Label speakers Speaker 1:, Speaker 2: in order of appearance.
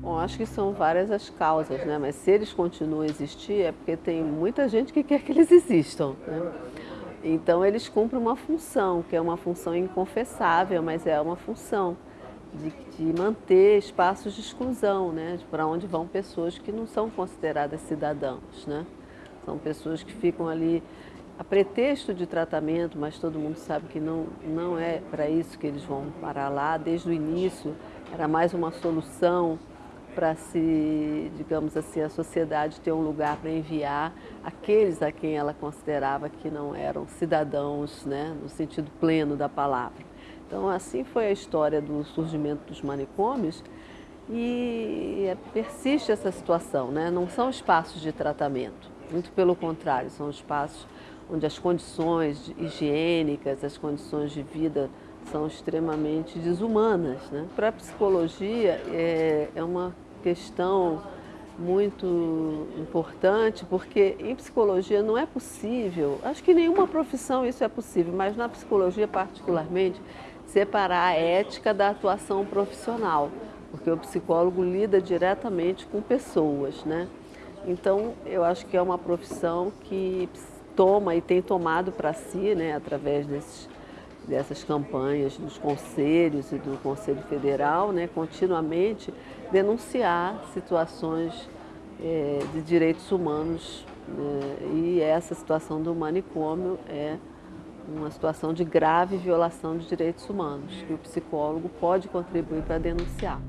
Speaker 1: Bom, acho que são várias as causas, né? mas se eles continuam a existir é porque tem muita gente que quer que eles existam. Né? Então eles cumprem uma função, que é uma função inconfessável, mas é uma função de, de manter espaços de exclusão, né? para onde vão pessoas que não são consideradas cidadãos. Né? São pessoas que ficam ali a pretexto de tratamento, mas todo mundo sabe que não, não é para isso que eles vão parar lá. Desde o início era mais uma solução para se, digamos assim, a sociedade ter um lugar para enviar aqueles a quem ela considerava que não eram cidadãos, né, no sentido pleno da palavra. Então, assim foi a história do surgimento dos manicômios e é, persiste essa situação, né? não são espaços de tratamento, muito pelo contrário, são espaços onde as condições higiênicas, as condições de vida são extremamente desumanas. Né? Para a psicologia é, é uma questão muito importante, porque em psicologia não é possível, acho que nenhuma profissão isso é possível, mas na psicologia particularmente, separar a ética da atuação profissional, porque o psicólogo lida diretamente com pessoas, né? Então, eu acho que é uma profissão que toma e tem tomado para si, né, através desses, dessas campanhas dos conselhos e do Conselho Federal, né, continuamente denunciar situações é, de direitos humanos né, e essa situação do manicômio é uma situação de grave violação de direitos humanos que o psicólogo pode contribuir para denunciar.